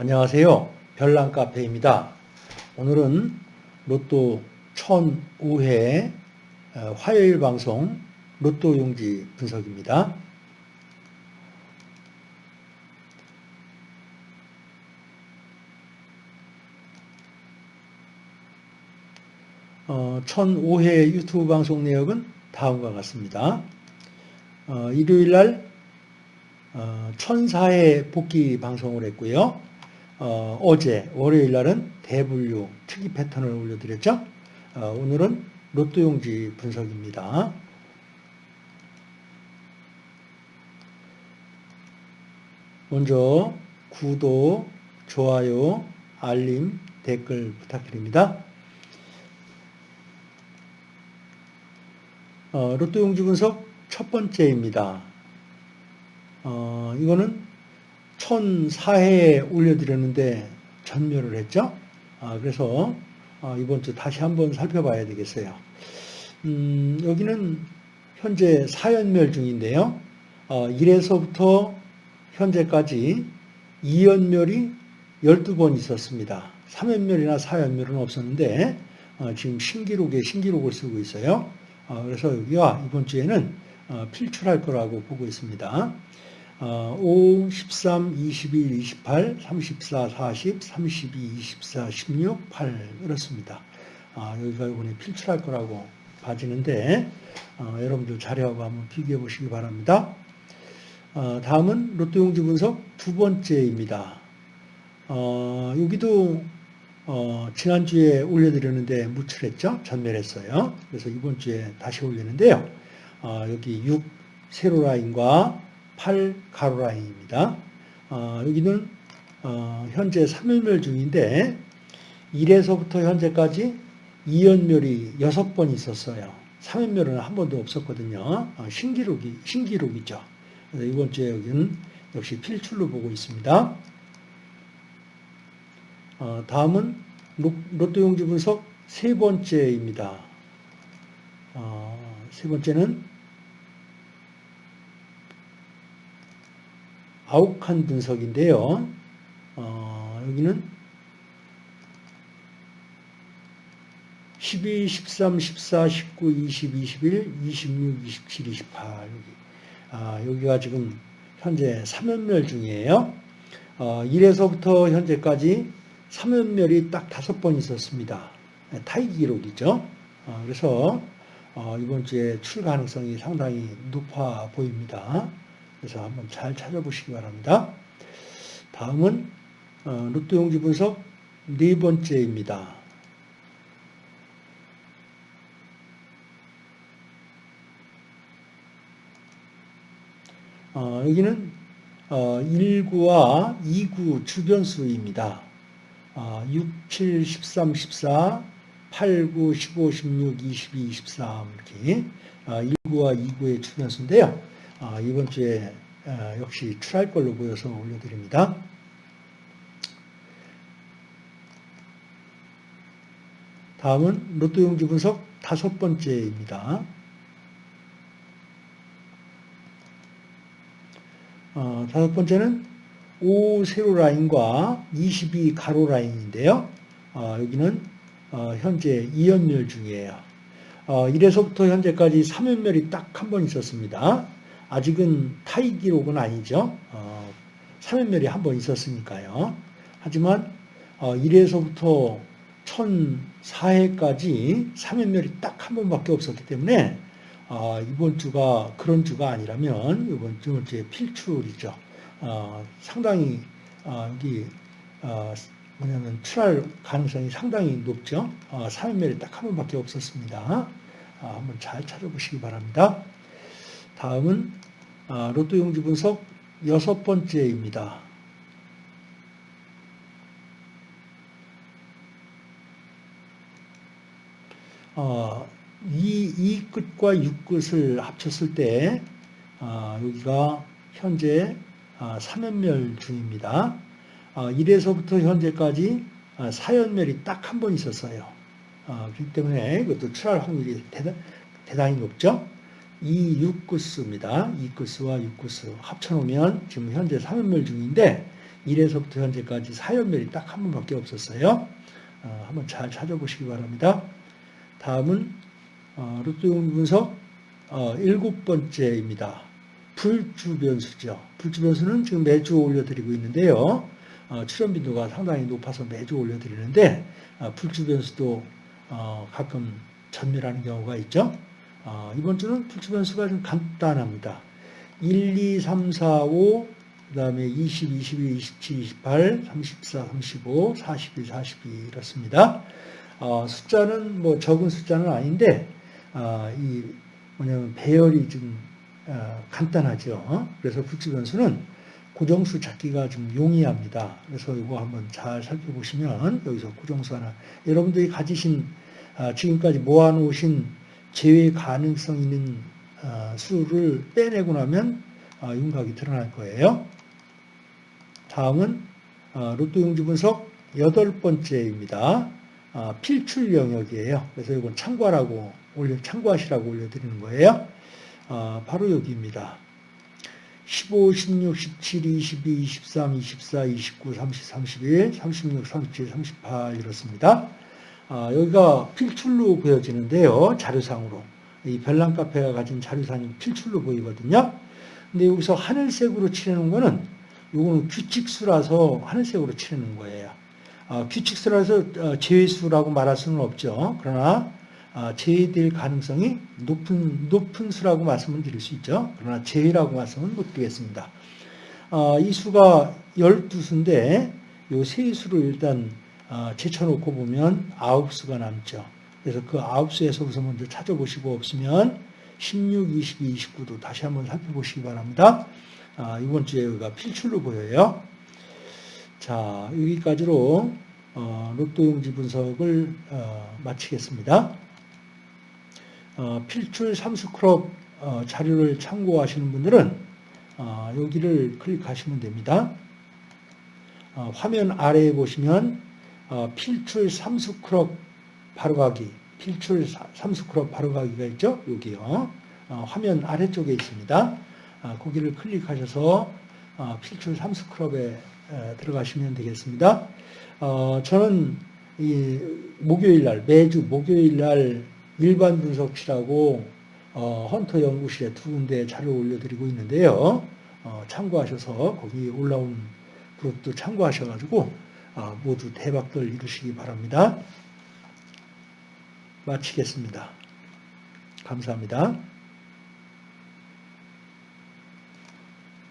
안녕하세요. 별난카페입니다. 오늘은 로또 1005회 어, 화요일 방송 로또 용지 분석입니다. 어, 1005회 유튜브 방송 내역은 다음과 같습니다. 어, 일요일 날 어, 1004회 복귀 방송을 했고요. 어, 제 월요일 날은 대분류 특이 패턴을 올려드렸죠. 어, 오늘은 로또 용지 분석입니다. 먼저 구독, 좋아요, 알림, 댓글 부탁드립니다. 어, 로또 용지 분석 첫 번째입니다. 어, 이거는 1004회에 올려드렸는데 전멸을 했죠. 아, 그래서 어, 이번 주 다시 한번 살펴봐야 되겠어요. 음, 여기는 현재 4연멸 중인데요. 어, 1에서부터 현재까지 2연멸이 12번 있었습니다. 3연멸이나 4연멸은 없었는데 어, 지금 신기록에 신기록을 쓰고 있어요. 어, 그래서 여기가 이번 주에는 어, 필출할 거라고 보고 있습니다. 5, 13, 21, 28, 34, 40, 32, 24, 16, 8 이렇습니다. 아, 여기가 이번에 필출할 거라고 봐지는데 어, 여러분들 자료하고 한번 비교해 보시기 바랍니다. 어, 다음은 로또용지 분석 두 번째입니다. 어, 여기도 어, 지난주에 올려드렸는데 무출했죠? 전멸했어요. 그래서 이번 주에 다시 올리는데요. 어, 여기 6 세로 라인과 8 가로 라인입니다. 어, 여기는 어, 현재 3연멸 중인데 1에서부터 현재까지 2연멸이 6번 있었어요. 3연멸은 한 번도 없었거든요. 어, 신기록이, 신기록이죠. 이번 주에 여기는 역시 필출로 보고 있습니다. 어, 다음은 로또 용지 분석 세 번째입니다. 어, 세 번째는 아욱한 분석인데요. 어, 여기는 12, 13, 14, 19, 20, 21, 26, 27, 28 여기. 아, 여기가 지금 현재 3연멸 중이에요. 어, 1에서부터 현재까지 3연멸이 딱 다섯 번 있었습니다. 네, 타이 기록이죠. 어, 그래서 어, 이번 주에 출 가능성이 상당히 높아 보입니다. 그래서 한번 잘 찾아보시기 바랍니다. 다음은 어, 로또 용지 분석 네 번째입니다. 어, 여기는 어, 1구와 2구 주변수입니다. 어, 6, 7, 13, 14, 8, 9, 15, 16, 22, 23 이렇게 어, 1구와 2구의 주변수인데요. 아, 이번 주에 아, 역시 출할 걸로 보여서 올려드립니다. 다음은 로또 용지 분석 다섯 번째입니다. 어, 다섯 번째는 5 세로 라인과 22 가로 라인인데요. 어, 여기는 어, 현재 2연멸 중이에요. 어, 1에서부터 현재까지 3연멸이 딱 한 번 있었습니다. 아직은 타이 기록은 아니죠. 어, 3연멸이 한 번 있었으니까요. 하지만 어, 1회에서부터 1004회까지 3연멸이 딱 한 번밖에 없었기 때문에 어, 이번 주가 그런 주가 아니라면 이번 주 주에 필출이죠. 어, 상당히 어, 여기 어, 뭐냐면 출할 가능성이 상당히 높죠. 어, 3연멸이 딱 한 번밖에 없었습니다. 어, 한번 잘 찾아보시기 바랍니다. 다음은 아, 로또 용지 분석 여섯 번째입니다. 어, 이, 이 끝과 6끝을 합쳤을 때 어, 여기가 현재 어, 3연멸 중입니다. 어, 1에서부터 현재까지 4연멸이 딱 한 번 있었어요. 어, 그렇기 때문에 이것도 출할 확률이 대단, 대단히 높죠. 이 6구스입니다. 2구스와 6구스 합쳐놓으면 지금 현재 3연멸 중인데 1에서부터 현재까지 4연멸이 딱 한 번밖에 없었어요. 어, 한번 잘 찾아보시기 바랍니다. 다음은 어, 로또용 분석 어, 일곱 번째입니다. 불주 변수죠. 불주 변수는 지금 매주 올려드리고 있는데요. 어, 출연 빈도가 상당히 높아서 매주 올려드리는데 어, 불주 변수도 어, 가끔 전멸하는 경우가 있죠. 어, 이번 주는 불주 변수가 좀 간단합니다. 1, 2, 3, 4, 5, 그 다음에 20, 22, 27, 28, 34, 35, 42, 42 이렇습니다. 어, 숫자는 뭐 적은 숫자는 아닌데 어, 이 뭐냐면 배열이 좀 어, 간단하죠. 어? 그래서 불주 변수는 고정수 찾기가 좀 용이합니다. 그래서 이거 한번 잘 살펴보시면 여기서 고정수 하나 여러분들이 가지신 아, 지금까지 모아놓으신 제외 가능성 있는 아, 수를 빼내고 나면 아, 윤곽이 드러날 거예요. 다음은 로또 용지 분석 여덟 번째입니다. 필출 영역이에요. 그래서 이건 참고하라고 올려 참고하시라고 올려드리는 거예요. 바로 여기입니다. 15, 16, 17, 22, 23, 24, 29, 30, 31, 36, 37, 38 이렇습니다. 아, 여기가 필출로 보여지는데요. 자료상으로. 이 별난 카페가 가진 자료상이 필출로 보이거든요. 근데 여기서 하늘색으로 칠해놓은 거는 요거는 규칙수라서 하늘색으로 칠해놓은 거예요. 아, 규칙수라서 어, 제외수라고 말할 수는 없죠. 그러나 아, 제외될 가능성이 높은, 높은 수라고 말씀을 드릴 수 있죠. 그러나 제외라고 말씀은 못 드리겠습니다. 아, 이 수가 12수인데 이세 수를 일단 아, 제쳐놓고 보면 9수가 남죠. 그래서 그 9수에서부터 먼저 찾아보시고 없으면 16, 22, 29도 다시 한번 살펴보시기 바랍니다. 이번 주에 여기가 필출로 보여요. 자, 여기까지로 어, 로또 용지 분석을 어, 마치겠습니다. 어, 필출 삼수크롭 어, 자료를 참고하시는 분들은 어, 여기를 클릭하시면 됩니다. 화면 아래에 보시면 필출 삼수크롭 바로가기, 필출 삼수크롭 바로가기가 있죠? 여기요. 화면 아래쪽에 있습니다. 거기를 클릭하셔서 필출 삼수크롭에 들어가시면 되겠습니다. 저는 목요일 날, 매주 목요일 날 일반 분석실하고 어, 헌터 연구실에 두 군데 자료 올려드리고 있는데요. 어, 참고하셔서 거기 올라온 그룹도 참고하셔가지고 어, 모두 대박들 이루시기 바랍니다. 마치겠습니다. 감사합니다.